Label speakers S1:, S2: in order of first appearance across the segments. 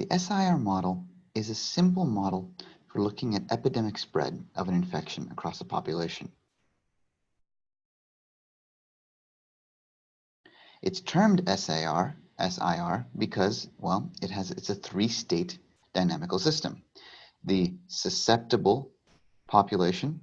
S1: The SIR model is a simple model for looking at epidemic spread of an infection across a population. It's termed SIR, SIR because, well, it has it's a three-state dynamical system. The susceptible population,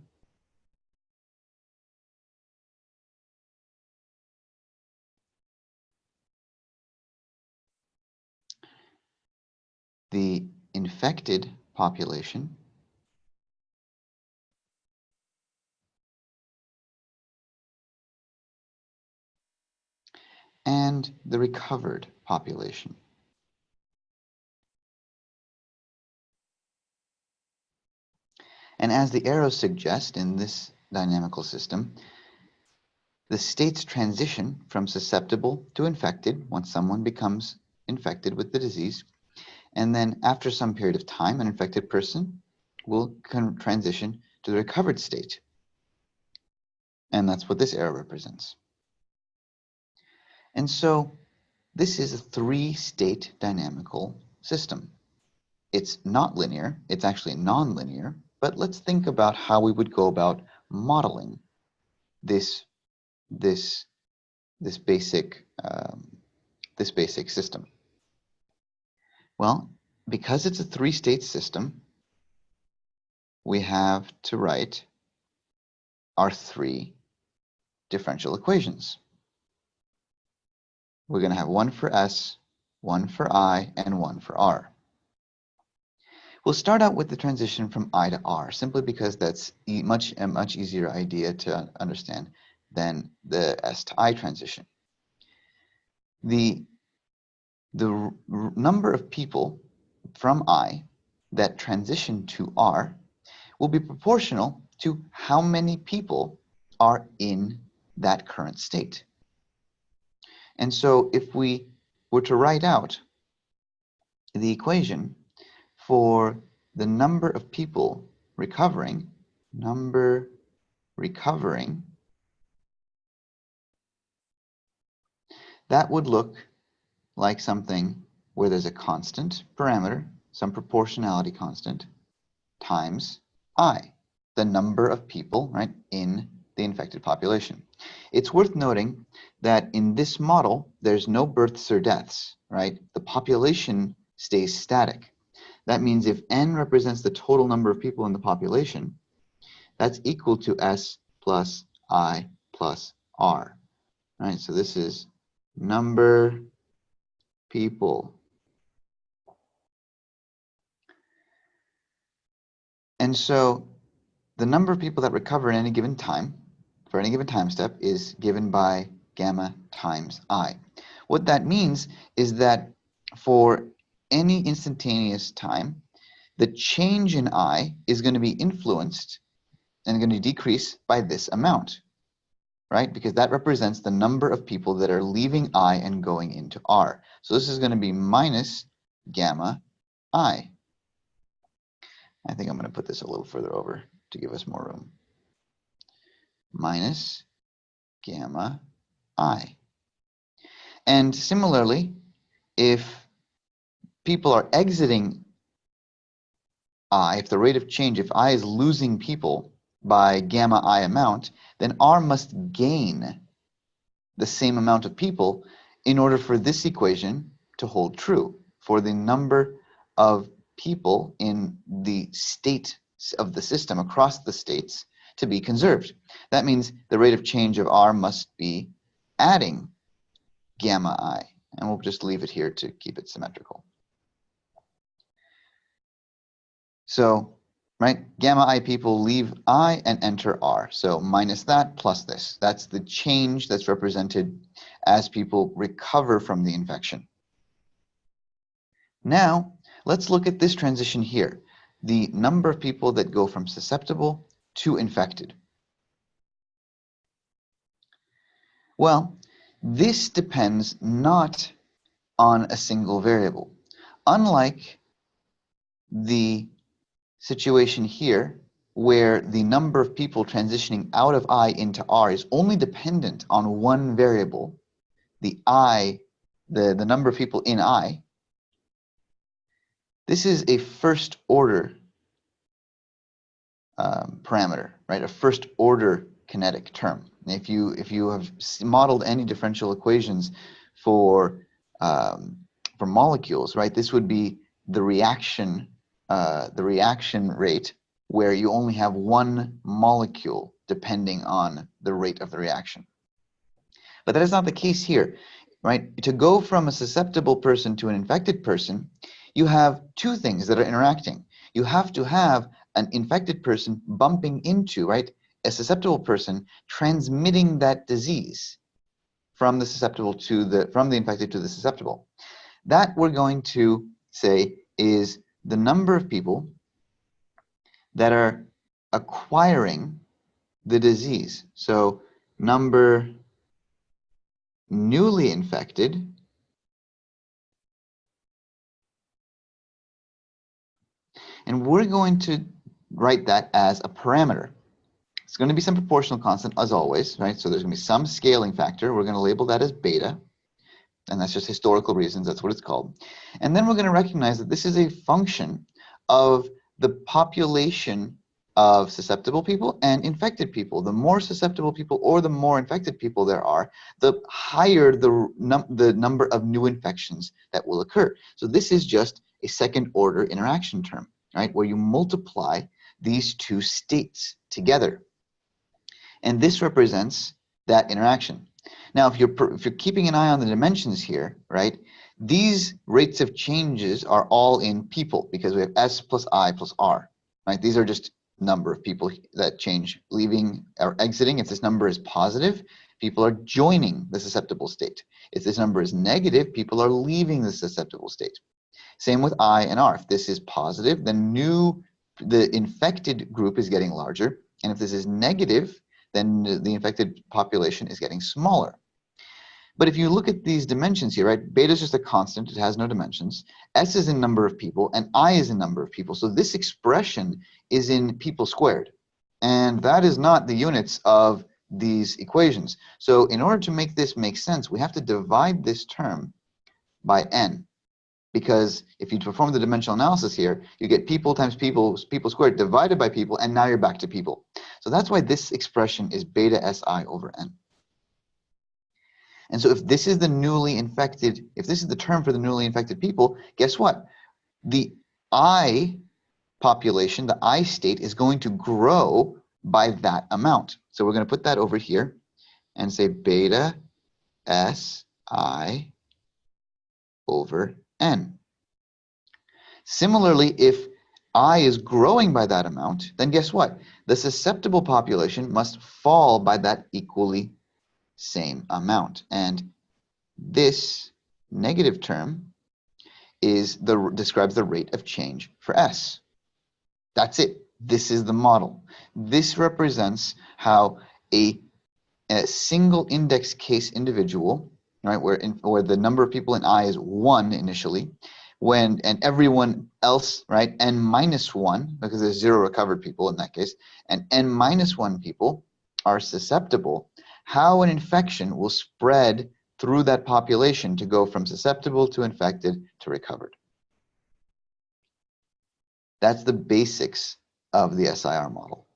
S1: the infected population and the recovered population. And as the arrows suggest in this dynamical system, the states transition from susceptible to infected once someone becomes infected with the disease and then after some period of time, an infected person will transition to the recovered state. And that's what this arrow represents. And so this is a three-state dynamical system. It's not linear, it's actually non-linear, but let's think about how we would go about modeling this, this, this, basic, um, this basic system. Well, because it's a three-state system, we have to write our three differential equations. We're going to have one for S, one for I, and one for R. We'll start out with the transition from I to R, simply because that's e much a much easier idea to understand than the S to I transition. The the number of people from I that transition to R will be proportional to how many people are in that current state. And so if we were to write out the equation for the number of people recovering, number recovering, that would look like something where there's a constant parameter, some proportionality constant, times i, the number of people, right, in the infected population. It's worth noting that in this model, there's no births or deaths, right? The population stays static. That means if n represents the total number of people in the population, that's equal to s plus i plus r, right? So this is number people. And so the number of people that recover in any given time, for any given time step, is given by gamma times i. What that means is that for any instantaneous time, the change in i is going to be influenced and going to decrease by this amount right? Because that represents the number of people that are leaving I and going into R. So this is going to be minus gamma I. I think I'm going to put this a little further over to give us more room. Minus gamma I. And similarly, if people are exiting I, if the rate of change, if I is losing people by gamma I amount, then R must gain the same amount of people in order for this equation to hold true, for the number of people in the state of the system across the states to be conserved. That means the rate of change of R must be adding gamma I, and we'll just leave it here to keep it symmetrical. So right? Gamma i people leave i and enter r. So minus that plus this. That's the change that's represented as people recover from the infection. Now, let's look at this transition here. The number of people that go from susceptible to infected. Well, this depends not on a single variable. Unlike the situation here where the number of people transitioning out of I into R is only dependent on one variable, the I, the, the number of people in I, This is a first order um, parameter, right? A first order kinetic term. If you if you have modeled any differential equations for um, for molecules, right? This would be the reaction uh, the reaction rate where you only have one molecule depending on the rate of the reaction. But that is not the case here, right? To go from a susceptible person to an infected person, you have two things that are interacting. You have to have an infected person bumping into, right, a susceptible person transmitting that disease from the susceptible to the from the infected to the susceptible. That we're going to say is the number of people that are acquiring the disease. So number newly infected and we're going to write that as a parameter. It's going to be some proportional constant as always, right? So there's going to be some scaling factor. We're going to label that as beta. And that's just historical reasons. That's what it's called. And then we're going to recognize that this is a function of the population of susceptible people and infected people. The more susceptible people or the more infected people there are, the higher the, num the number of new infections that will occur. So this is just a second order interaction term, right? Where you multiply these two states together. And this represents that interaction. Now, if you're, if you're keeping an eye on the dimensions here, right, these rates of changes are all in people because we have S plus I plus R, right? These are just number of people that change, leaving or exiting. If this number is positive, people are joining the susceptible state. If this number is negative, people are leaving the susceptible state. Same with I and R. If this is positive, then new, the infected group is getting larger. And if this is negative, then the infected population is getting smaller. But if you look at these dimensions here, right, beta is just a constant, it has no dimensions. S is in number of people, and I is in number of people. So this expression is in people squared. And that is not the units of these equations. So in order to make this make sense, we have to divide this term by n. Because if you perform the dimensional analysis here, you get people times people, people squared divided by people, and now you're back to people. So that's why this expression is beta Si over n. And so if this is the newly infected, if this is the term for the newly infected people, guess what? The I population, the I state is going to grow by that amount. So we're going to put that over here and say beta S I over N. Similarly, if I is growing by that amount, then guess what? The susceptible population must fall by that equally same amount. And this negative term is the describes the rate of change for S. That's it. This is the model. This represents how a, a single index case individual, right, where, in, where the number of people in I is one initially, when and everyone else, right, n minus one, because there's zero recovered people in that case, and n minus one people are susceptible how an infection will spread through that population to go from susceptible to infected to recovered. That's the basics of the SIR model.